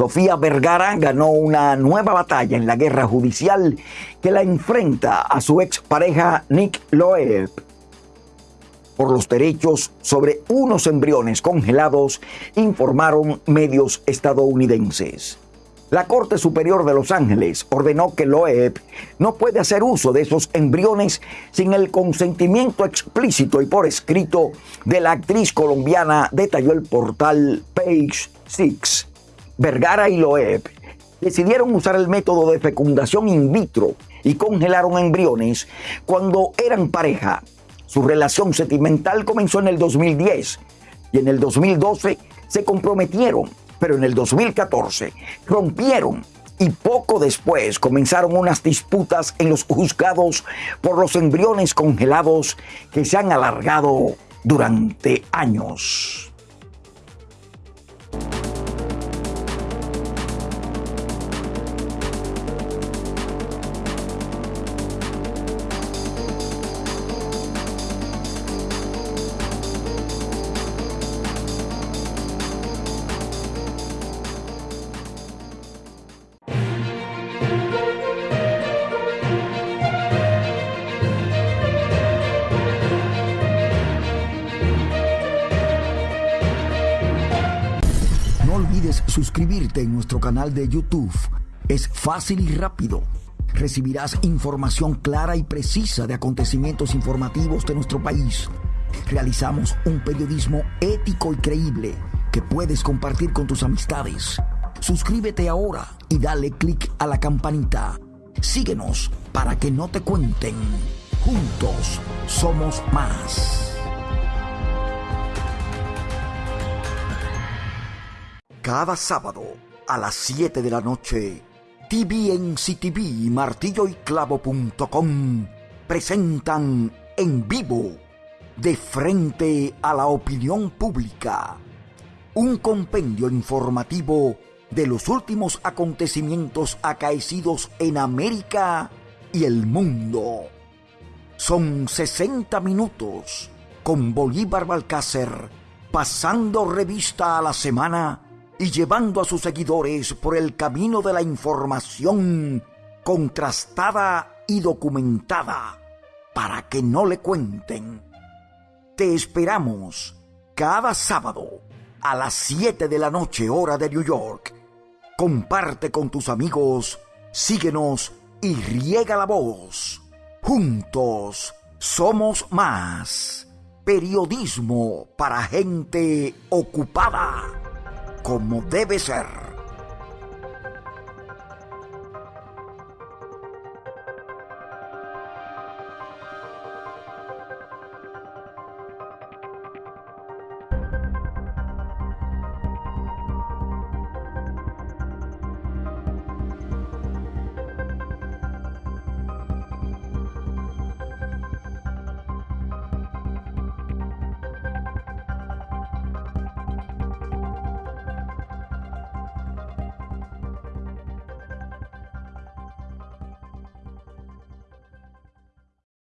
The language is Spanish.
Sofía Vergara ganó una nueva batalla en la guerra judicial que la enfrenta a su expareja Nick Loeb por los derechos sobre unos embriones congelados, informaron medios estadounidenses. La Corte Superior de Los Ángeles ordenó que Loeb no puede hacer uso de esos embriones sin el consentimiento explícito y por escrito de la actriz colombiana, detalló el portal Page Six. Vergara y Loeb decidieron usar el método de fecundación in vitro y congelaron embriones cuando eran pareja su relación sentimental comenzó en el 2010 y en el 2012 se comprometieron, pero en el 2014 rompieron y poco después comenzaron unas disputas en los juzgados por los embriones congelados que se han alargado durante años. Suscribirte en nuestro canal de YouTube. Es fácil y rápido. Recibirás información clara y precisa de acontecimientos informativos de nuestro país. Realizamos un periodismo ético y creíble que puedes compartir con tus amistades. Suscríbete ahora y dale clic a la campanita. Síguenos para que no te cuenten. Juntos somos más. Cada sábado a las 7 de la noche, TVNCTV y martilloyclavo.com presentan en vivo, de frente a la opinión pública, un compendio informativo de los últimos acontecimientos acaecidos en América y el mundo. Son 60 minutos con Bolívar Balcácer pasando revista a la semana y llevando a sus seguidores por el camino de la información contrastada y documentada para que no le cuenten. Te esperamos cada sábado a las 7 de la noche hora de New York. Comparte con tus amigos, síguenos y riega la voz. Juntos somos más. Periodismo para gente ocupada como debe ser.